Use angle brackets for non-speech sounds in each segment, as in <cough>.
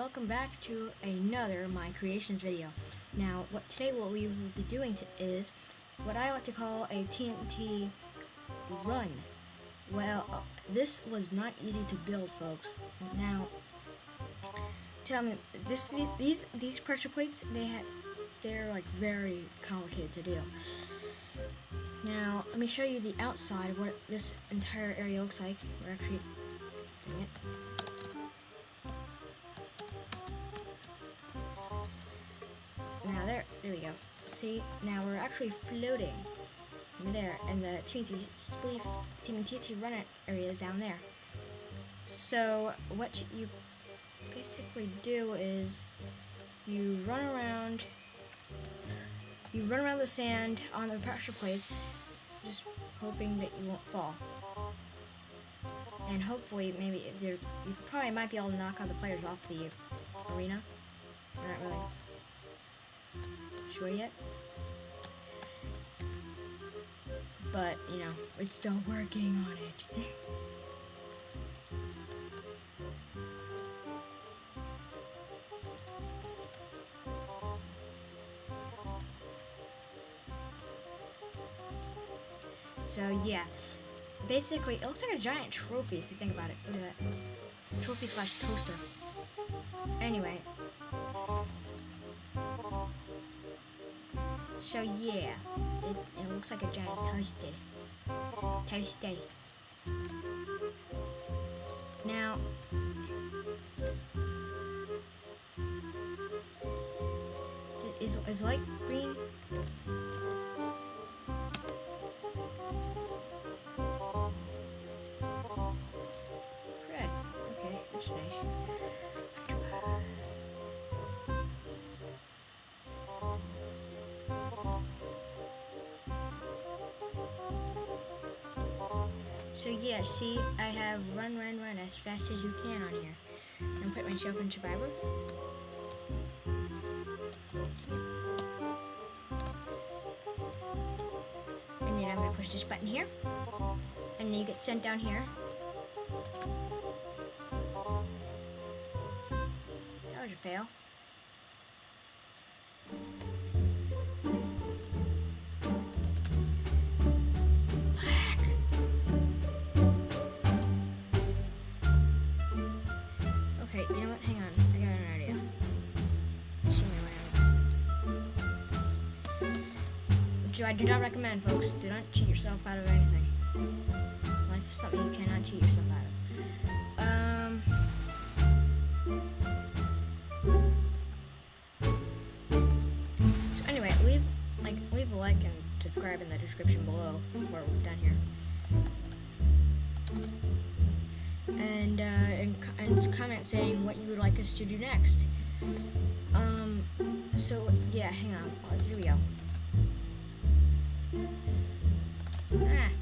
welcome back to another My Creations video. Now, what today what we will be doing is what I like to call a TNT run. Well, uh, this was not easy to build, folks. Now, tell me, this these these pressure plates they had they're like very complicated to do. Now, let me show you the outside of what this entire area looks like. We're actually doing it. See, now we're actually floating there, and the TNT spleef, TNT runner area is down there. So what you basically do is you run around, you run around the sand on the pressure plates, just hoping that you won't fall. And hopefully, maybe if there's, you probably might be able to knock other players off the arena. Not really sure yet. But, you know, we're still working on it. <laughs> so, yeah. Basically, it looks like a giant trophy if you think about it. Look at that. Trophy slash toaster. Anyway, So yeah, it, it looks like a giant toasty. Toasty. Now, is, is light green? Red. Okay, that's nice. So yeah, see, I have run, run, run as fast as you can on here. And put myself in survivor. And then I'm gonna push this button here. And then you get sent down here. That was a fail. I do not recommend, folks. Do not cheat yourself out of anything. Life is something you cannot cheat yourself out of. Um. So anyway, leave like leave a like and subscribe in the description below before we're done here. And uh, and, and comment saying what you would like us to do next. Um. So yeah, hang on. Here we go.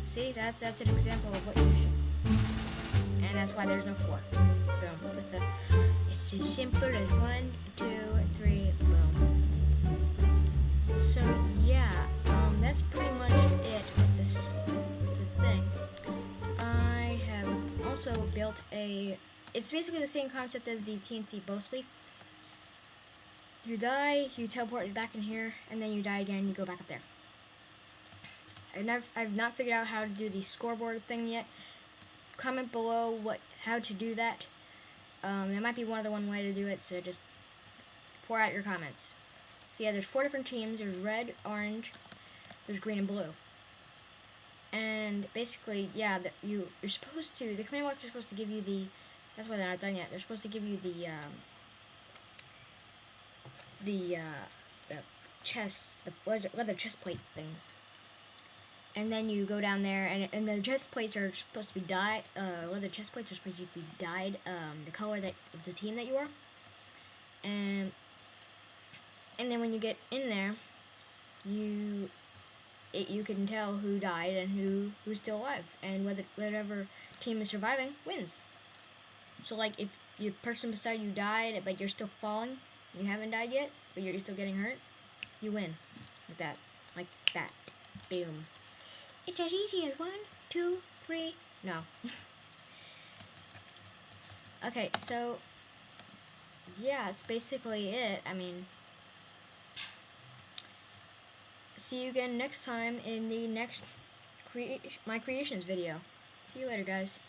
See, that's that's an example of what you should. And that's why there's no four. Boom. <laughs> It's as simple as one, two, three, boom. So yeah, um, that's pretty much it with this with the thing. I have also built a. It's basically the same concept as the TNT bow spleef. You die, you teleport back in here, and then you die again, you go back up there. I've never, I've not figured out how to do the scoreboard thing yet. Comment below what how to do that. Um, there might be one other one way to do it, so just pour out your comments. So yeah, there's four different teams. There's red, orange, there's green and blue. And basically, yeah, the, you you're supposed to the command blocks are supposed to give you the. That's why they're not done yet. They're supposed to give you the um, the uh, the chest, the leather chest plate things and then you go down there, and, and the chest plates are supposed to be dyed, uh, well, the chest plates are supposed to be dyed, um, the color that, of the team that you are, and, and then when you get in there, you, it, you can tell who died and who, who's still alive, and whether, whatever team is surviving wins. So, like, if the person beside you died, but you're still falling, you haven't died yet, but you're still getting hurt, you win. Like that. Like that. Boom. It's as easy as one, two, three. No. <laughs> okay, so yeah, that's basically it. I mean, see you again next time in the next crea- my creations video. See you later, guys.